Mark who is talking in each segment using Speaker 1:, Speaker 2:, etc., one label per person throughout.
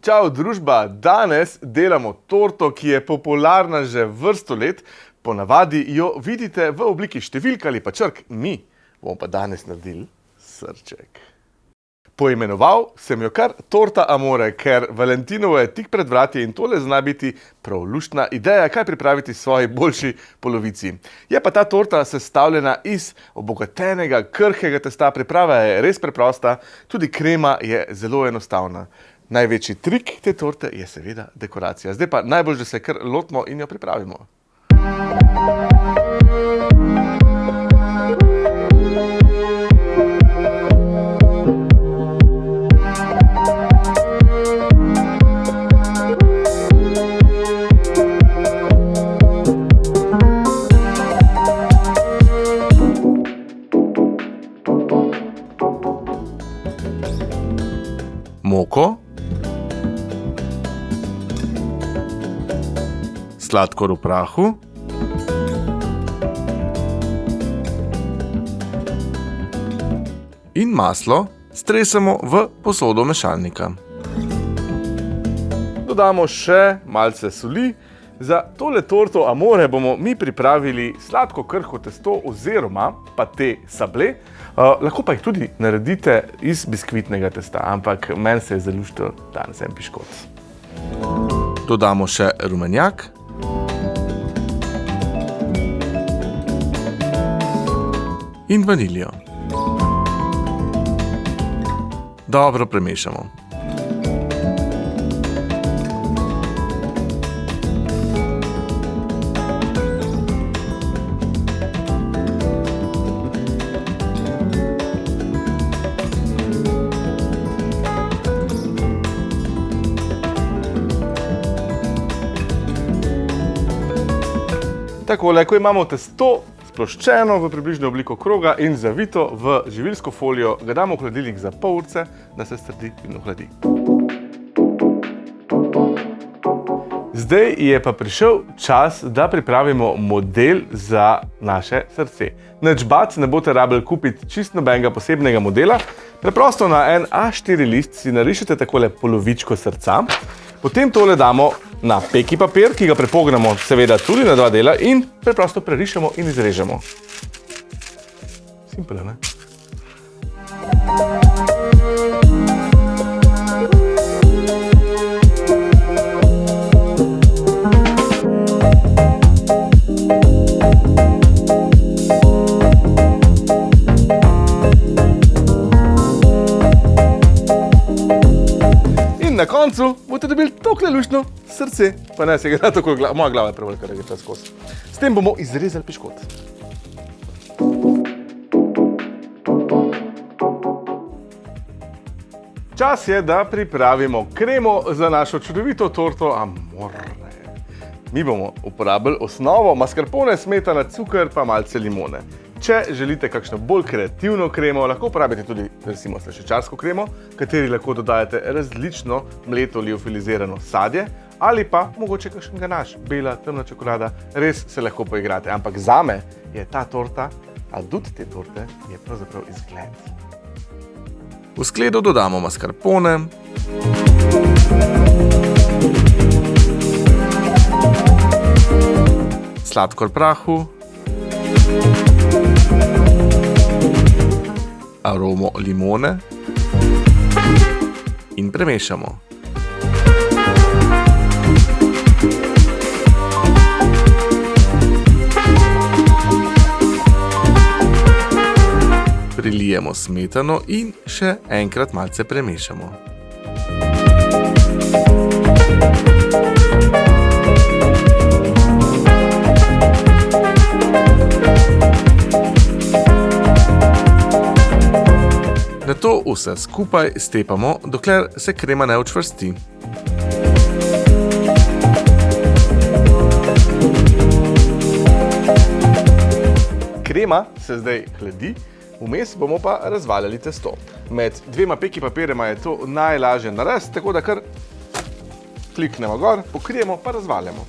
Speaker 1: Čau, družba! Danes delamo torto, ki je popularna že vrsto let. Ponavadi jo vidite v obliki številk ali pa črk. Mi bomo pa danes naredili srček. Poimenoval sem jo kar torta amore, ker Valentinovo je tik pred vrati in tole zna biti prav luštna ideja, kaj pripraviti svoji boljši polovici. Je pa ta torta sestavljena iz obogatenega, krhkega testa, priprava je res preprosta, tudi krema je zelo enostavna. Največji trik te torte je seveda dekoracija. Zdaj pa najbolj, da se kar lotimo in jo pripravimo. Moko. Sladkor v prahu. In maslo stresemo v posodo mešalnika. Dodamo še malce soli. Za tole torto amore bomo mi pripravili sladko krhko testo oziroma pate sablé. lahko pa jih tudi naredite iz biskvitnega testa, ampak meni se je zaluštil danes en piškot. Dodamo še rumenjak. In vaniljo. Dobro premešamo. Takole, ko imamo testo sploščeno v približno obliko kroga in zavito v živilsko folijo, ga damo v hladilnik za pol urice, da se strdi in ohladi. Zdaj je pa prišel čas, da pripravimo model za naše srce. Nič bati, ne boste rabili kupiti čisto nobenega posebnega modela. Preprosto na en A4 list si narišete takole polovičko srca. Potem tole damo na peki papir, ki ga prepognemo seveda tudi na dva dela in preprosto prerišemo in izrežemo. Simple, ne? In na koncu boste dobili tokle luštno srce. Pa saj ga ne tako, moja glava je prevelika, da gre tule skozi. S tem bomo izrezali piškot. Čas je, da pripravimo kremo za našo čudovito torto amore. Mi bomo uporabili osnovo mascarpone, smetana, cuker pa malce limone. Če želite kakšno bolj kreativno kremo, lahko uporabite tudi recimo slaščičarsko kremo, kateri lahko dodajate različno mleto liofilizirano sadje ali pa mogoče kakšen ganaš, bela, temna čokolada, res se lahko poigrate. Ampak zame je ta torta, adut te torte, je pravzaprav izgled. V skledo dodamo mascarpone. Sladkor prahu. Aromo limone. In premešamo. Prilijemo smetano in še enkrat malce premešamo. Nato vse skupaj stepamo, dokler se krema ne učvrsti. Krema se zdaj hladi, vmes bomo pa razvaljali testo. Med dvema peki papirjema je to najlažje narediti, tako da kar kliknemo gor, pokrijemo pa razvaljamo.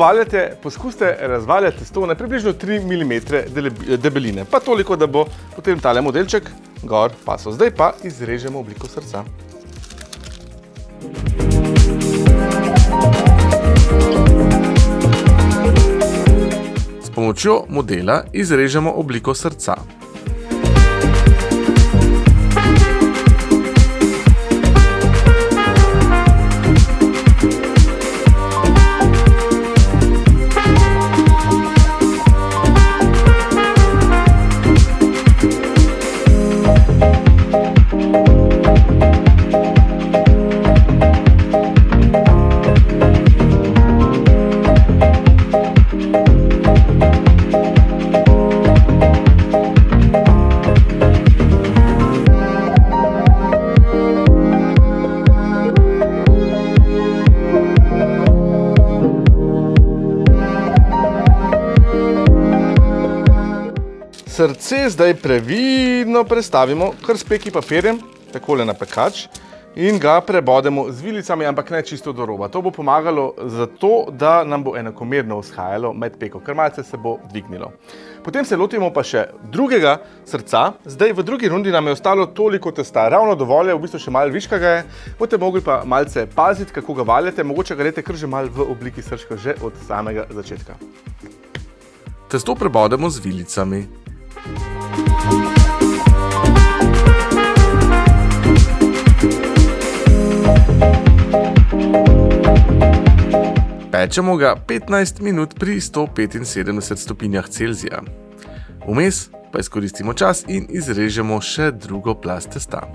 Speaker 1: Valjate, poskusite razvaljati testo na približno 3 mm debeline, pa toliko, da bo potem tale modelček gor pasel. Zdaj pa izrežemo obliko srca. S pomočjo modela izrežemo obliko srca. Srce zdaj previdno prestavimo kar s peki papirjem, takole na pekač in ga prebodemo z vilicami, ampak ne čisto do roba. To bo pomagalo zato, da nam bo enakomerno vzhajalo med peko, ker malce se bo dvignilo. Potem se lotimo pa še drugega srca. Zdaj v drugi rundi nam je ostalo toliko testa, ravno dovolj je, v bistvu še malo viška ga je. Bote mogli pa malce paziti, kako ga valjate, mogoče ga dajte kar že malo v obliki srčka že od samega začetka. Testo prebodemo z vilicami. Pečemo ga 15 minut pri 175 stopinjah Celzija. Vmes pa izkoristimo čas in izrežemo še drugo plast testa.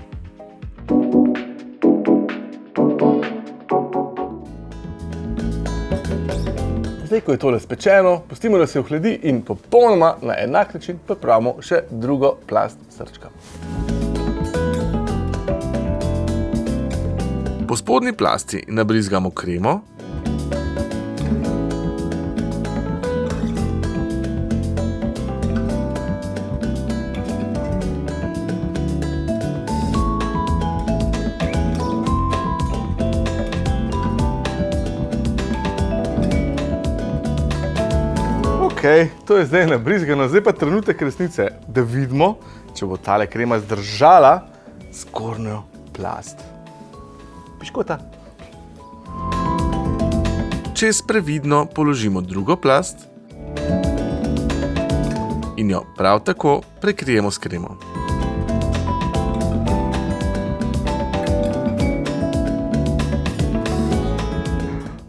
Speaker 1: Zdaj, ko je tole spečeno, pustimo, da se ohledi in popolnoma na enak način pripravimo še drugo plast srčka. Po spodnji plasti nabrizgamo kremo. Ok, to je zdaj nabrizgano, zdaj pa trenutek resnice, da vidimo, če bo tale krema zdržala zgornjo plast. Piškota. Čez previdno položimo drugo plast in jo prav tako prekrijemo s kremo.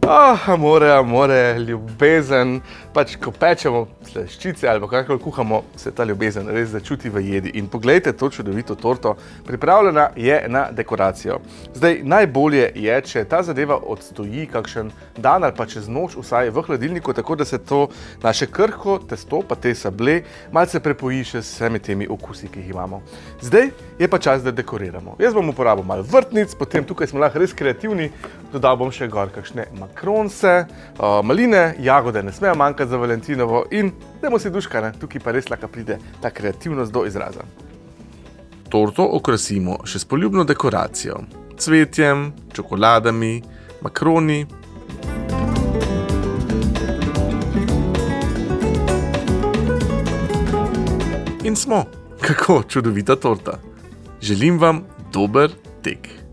Speaker 1: Ah, amore, amore, ljubezen, pač ko pečemo sleščice ali kakor kuhamo, se ta ljubezen res začuti v jedi. In poglejte to čudovito torto, pripravljena je na dekoracijo. Zdaj, najbolje je, če ta zadeva odstoji kakšen dan ali pa čez noč vsaj v hladilniku, tako da se to naše krhko testo, pa te sable, malce prepoji še s vsemi temi okusi, ki jih imamo. Zdaj je pa čas, da dekoriramo. Jaz bom uporabil malo vrtnic, potem tukaj smo lahko res kreativni, dodal bom še gor kakšne makronce, maline, jagode ne smejo manjkati za Valentinovo in dajmo si duška, ne? tukaj pa res lahko pride ta kreativnost do izraza. Torto okrasimo še s poljubno dekoracijo, cvetjem, čokoladami, makroni. In smo, kako čudovita torta. Želim vam dober tek.